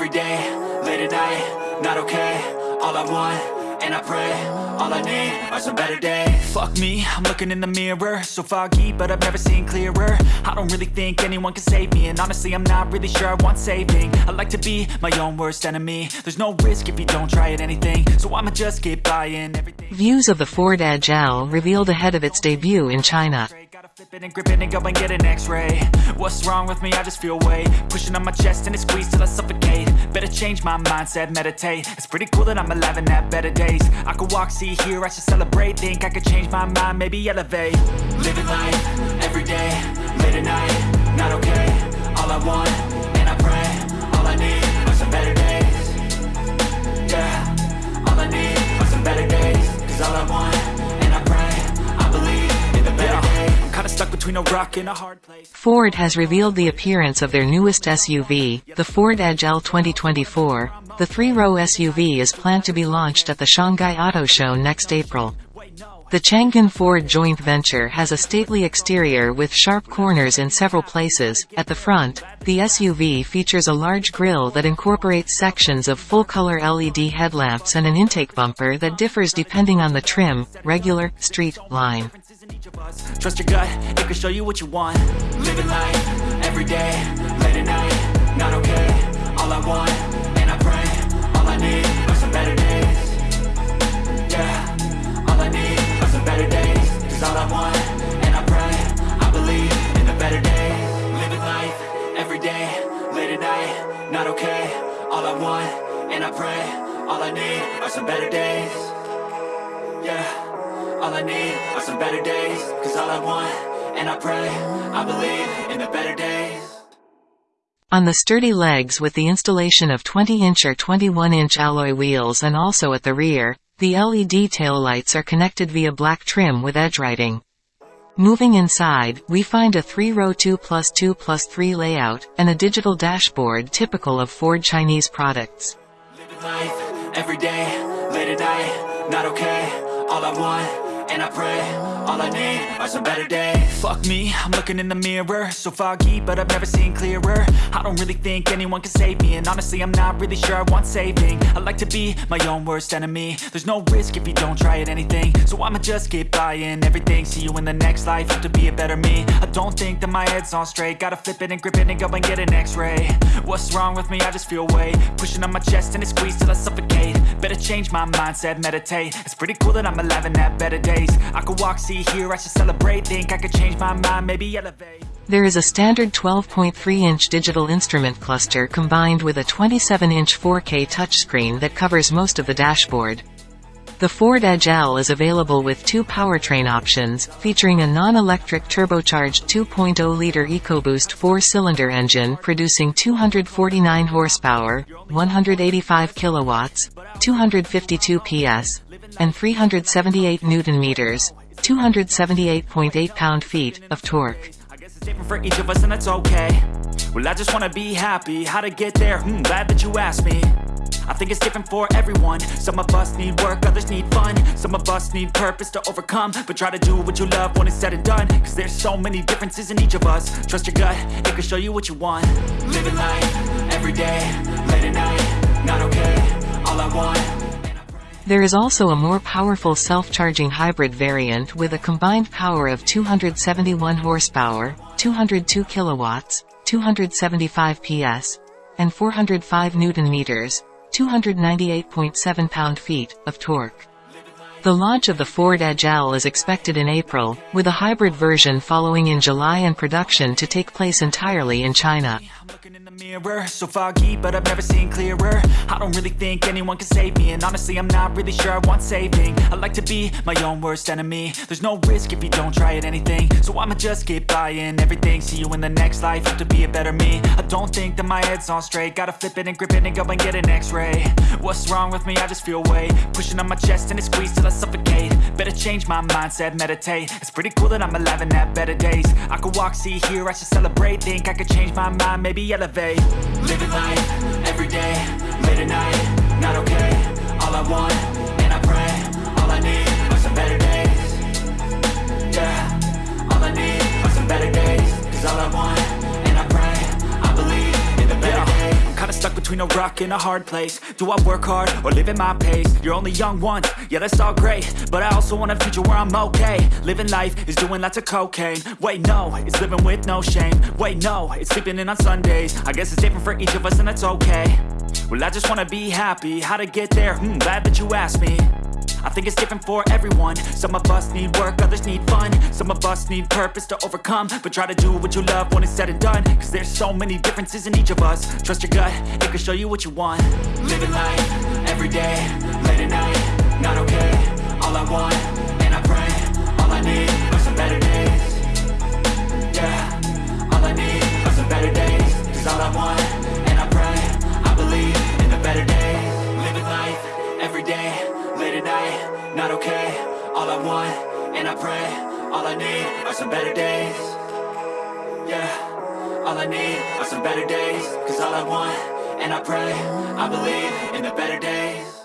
every day, late at night, not okay All I want, and I pray, all I need are some better days. Fuck me, I'm looking in the mirror So foggy, but I've never seen clearer. I don't really think anyone can save me And honestly, I'm not really sure I want saving. I like to be my own worst enemy. There's no risk if you don't try at anything So I'ma just keep buying everything. Views of the Ford Edge L revealed ahead of its debut in China. It and grip it and go and get an x-ray. What's wrong with me? I just feel weight Pushing on my chest and it squeezes till I suffocate. Better change my mindset, meditate. It's pretty cool that I'm alive and have better days. I could walk, see, hear, I should celebrate. Think I could change my mind, maybe elevate. Living life, every day, late at night Not okay, all I want, and I pray All I need are some better days. Yeah, all I need between a rock and a hard place Ford has revealed the appearance of their newest SUV, the Ford Edge L 2024. The three-row SUV is planned to be launched at the Shanghai Auto Show next April. The Chang'an Ford joint venture has a stately exterior with sharp corners in several places. At the front, the SUV features a large grille that incorporates sections of full-color LED headlamps and an intake bumper that differs depending on the trim, regular, street, line. Each of us. Trust your gut, it can show you what you want. Living life, every day, late at night Not okay, all I want, and I pray All I need are some better days. Yeah, all I need are some better days. Cause all I want, and I pray I believe in the better days. Living life, every day, late at night Not okay, all I want, and I pray All I need are some better days. Yeah, all I need are some better days Cause all I want, and I pray I believe in the better days On the sturdy legs with the installation of 20-inch or 21-inch alloy wheels and also at the rear, the LED taillights are connected via black trim with edge writing. Moving inside, we find a 3-row 2 plus 2 plus 3 layout, and a digital dashboard typical of Ford Chinese products. Living life, every day, late at night Not okay, all I want, and I pray All I need are some better days. Fuck me, I'm looking in the mirror. So foggy, but I've never seen clearer. I don't really think anyone can save me And honestly, I'm not really sure I want saving. I like to be my own worst enemy. There's no risk if you don't try at anything. So I'ma just keep buying everything. See you in the next life, have to be a better me. I don't think that my head's on straight. Gotta flip it and grip it and go and get an x-ray. What's wrong with me? I just feel weight Pushing on my chest and it squeezes till I suffocate change my mindset, meditate. It's pretty cool that I'm alive and have better days. I could walk, see, hear, I should celebrate. Think I could change my mind, maybe elevate. There is a standard 12.3-inch digital instrument cluster combined with a 27-inch 4K touchscreen that covers most of the dashboard. The Ford Edge L is available with two powertrain options, featuring a non-electric turbocharged 2.0-liter EcoBoost four-cylinder engine producing 249 horsepower, 185 kilowatts, 252 PS, and 378 newton-meters, 278.8 pound-feet, of torque. I guess it's different for each of us and that's okay. Well I just wanna be happy, how to get there, hmm, glad that you asked me I think it's different for everyone. Some of us need work, others need fun. Some of us need purpose to overcome. But try to do what you love when it's said and done. Cause there's so many differences in each of us. Trust your gut, it can show you what you want. Living life, every day, late at night Not okay, all I want. There is also a more powerful self-charging hybrid variant with a combined power of 271 horsepower, 202 kilowatts, 275 PS, and 405 newton-meters, 298.7 pound-feet, of torque. The launch of the Ford Edge L is expected in April, with a hybrid version following in July and production to take place entirely in China. Mirror, so foggy, but I've never seen clearer. I don't really think anyone can save me And honestly, I'm not really sure I want saving. I like to be my own worst enemy. There's no risk if you don't try at anything. So I'ma just keep buying everything. See you in the next life, have to be a better me. I don't think that my head's on straight. Gotta flip it and grip it and go and get an x-ray. What's wrong with me? I just feel weight Pushing on my chest and it till I suffocate. Better change my mindset, meditate. It's pretty cool that I'm alive and have better days. I could walk, see, hear, I should celebrate. Think I could change my mind, maybe elevate. Living life, every day, late at night Not okay, all I want, between a rock in a hard place. Do I work hard or live at my pace? You're only young once, yeah that's all great. But I also want a future where I'm okay. Living life is doing lots of cocaine. Wait no, it's living with no shame. Wait no, it's sleeping in on Sundays. I guess it's different for each of us and that's okay. Well I just wanna be happy, how to get there? Hmm, glad that you asked me I think it's different for everyone. Some of us need work, others need fun. Some of us need purpose to overcome. But try to do what you love when it's said and done. Cause there's so many differences in each of us. Trust your gut, it can show you what you want. Living life, everyday, late at night. Not okay, all I want, and I pray All I need pray All I need are some better days. Yeah, all I need are some better days. Cause all I want, and I pray I believe in the better days